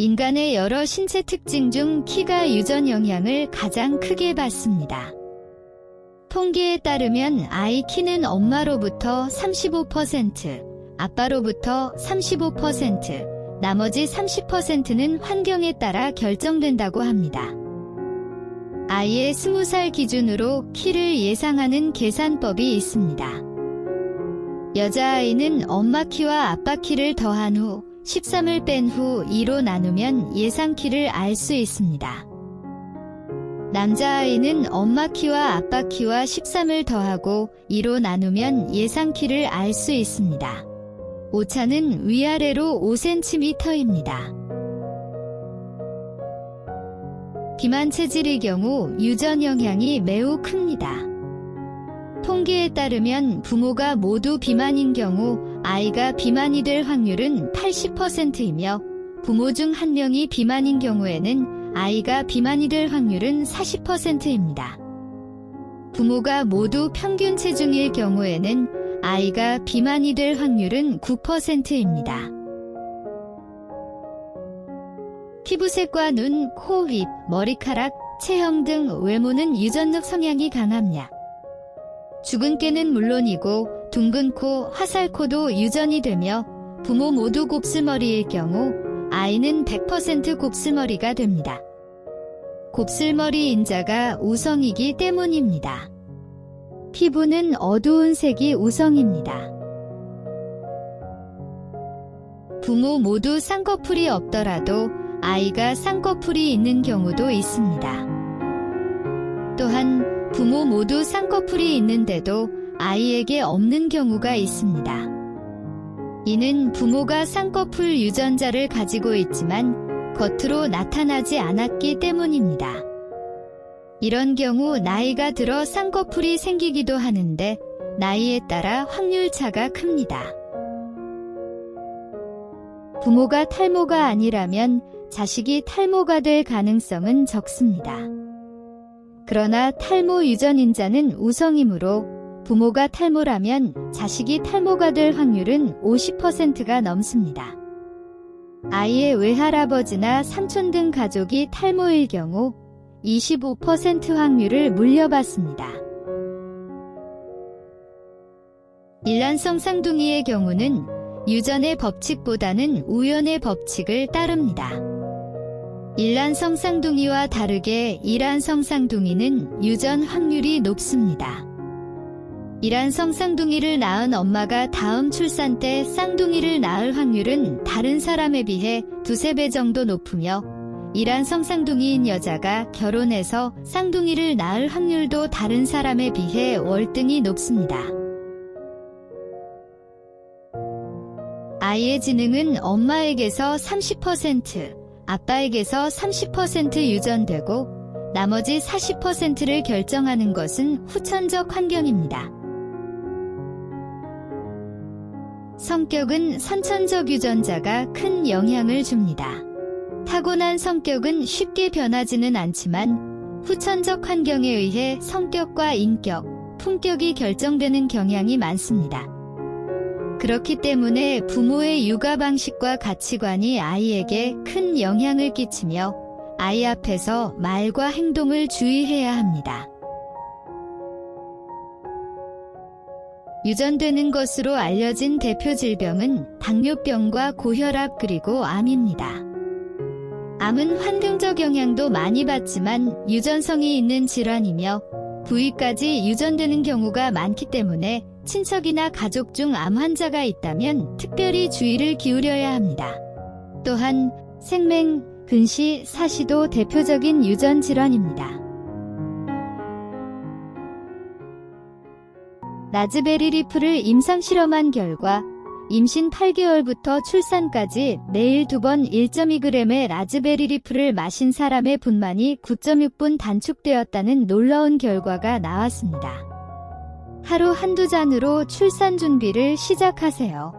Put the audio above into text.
인간의 여러 신체 특징 중 키가 유전 영향을 가장 크게 받습니다. 통계에 따르면 아이 키는 엄마로부터 35%, 아빠로부터 35%, 나머지 30%는 환경에 따라 결정된다고 합니다. 아이의 20살 기준으로 키를 예상하는 계산법이 있습니다. 여자아이는 엄마 키와 아빠 키를 더한 후 13을 뺀 후 2로 나누면 예상 키를 알 수 있습니다. 남자아이는 엄마 키와 아빠 키와 13을 더하고 2로 나누면 예상 키를 알 수 있습니다. 오차는 위아래로 5cm입니다. 비만 체질의 경우 유전 영향이 매우 큽니다. 통계에 따르면 부모가 모두 비만인 경우 아이가 비만이 될 확률은 80%이며 부모 중 한 명이 비만인 경우에는 아이가 비만이 될 확률은 40%입니다. 부모가 모두 평균 체중일 경우에는 아이가 비만이 될 확률은 9%입니다. 피부색과 눈, 코, 입, 머리카락, 체형 등 외모는 유전적 성향이 강합니다. 죽은 깨는 물론이고 둥근 코, 화살코도 유전이 되며 부모 모두 곱슬머리일 경우 아이는 100% 곱슬머리가 됩니다. 곱슬머리 인자가 우성이기 때문입니다. 피부는 어두운 색이 우성입니다. 부모 모두 쌍꺼풀이 없더라도 아이가 쌍꺼풀이 있는 경우도 있습니다. 또한 부모 모두 쌍꺼풀이 있는데도 아이에게 없는 경우가 있습니다. 이는 부모가 쌍꺼풀 유전자를 가지고 있지만 겉으로 나타나지 않았기 때문입니다. 이런 경우 나이가 들어 쌍꺼풀이 생기기도 하는데 나이에 따라 확률차가 큽니다. 부모가 탈모가 아니라면 자식이 탈모가 될 가능성은 적습니다. 그러나 탈모 유전인자는 우성이므로 부모가 탈모라면 자식이 탈모가 될 확률은 50%가 넘습니다. 아이의 외할아버지나 삼촌 등 가족이 탈모일 경우 25% 확률을 물려받습니다. 일란성 쌍둥이의 경우는 유전의 법칙보다는 우연의 법칙을 따릅니다. 일란 성 쌍둥이와 다르게 이란 성 쌍둥이는 유전 확률이 높습니다. 이란 성 쌍둥이를 낳은 엄마가 다음 출산 때 쌍둥이를 낳을 확률은 다른 사람에 비해 두세 배 정도 높으며 이란 성 쌍둥이인 여자가 결혼해서 쌍둥이를 낳을 확률도 다른 사람에 비해 월등히 높습니다. 아이의 지능은 엄마에게서 30%, 아빠에게서 30% 유전되고 나머지 40%를 결정하는 것은 후천적 환경입니다. 성격은 선천적 유전자가 큰 영향을 줍니다. 타고난 성격은 쉽게 변하지는 않지만 후천적 환경에 의해 성격과 인격, 품격이 결정되는 경향이 많습니다. 그렇기 때문에 부모의 육아 방식과 가치관이 아이에게 큰 영향을 끼치며 아이 앞에서 말과 행동을 주의해야 합니다. 유전되는 것으로 알려진 대표 질병은 당뇨병과 고혈압 그리고 암입니다. 암은 환경적 영향도 많이 받지만 유전성이 있는 질환이며 부위까지 유전되는 경우가 많기 때문에 친척이나 가족 중 암 환자가 있다면 특별히 주의를 기울여야 합니다. 또한 색맹, 근시, 사시도 대표적인 유전 질환입니다. raspberry leaf를 임상 실험한 결과 임신 8개월부터 출산까지 매일 두 번 1.2g의 raspberry leaf를 마신 사람의 분만이 9.6분 단축되었다는 놀라운 결과가 나왔습니다. 하루 한두 잔으로 출산 준비를 시작하세요.